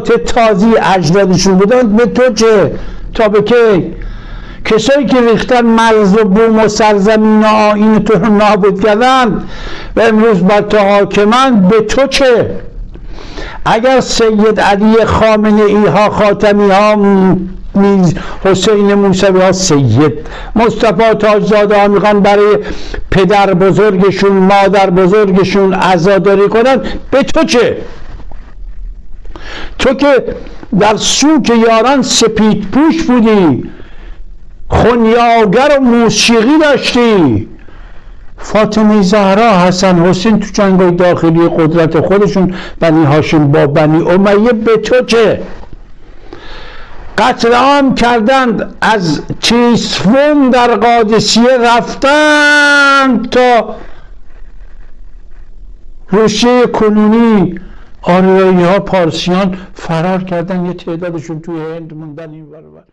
تازی اجدادشون بودن به تو چه؟ تا به کی؟ کسایی که ریختن مرز و بوم و سرزمین و آین تو رو نابود کردن و امروز بر تو حاکمن به تو چه؟ اگر سید علی خامنه ای ها خاتمی ها میز حسین موسوی ها سید مصطفی تاجزاده ها می‌خوان برای پدر بزرگشون مادر بزرگشون عزاداری کنن به تو چه؟ تو که در سوک یاران سپید پوش بودی خونیاگر و موسیقی داشتی. فاطمه زهرا حسن حسین تو داخلی قدرت خودشون بنی هاشم با بنی امیه به تو چه؟ قتل عام کردند از چیسفون در قادسیه رفتن تا روسیه کنونی آریایی ها پارسیان فرار کردن یه تعدادشون توی هند موندن این برابر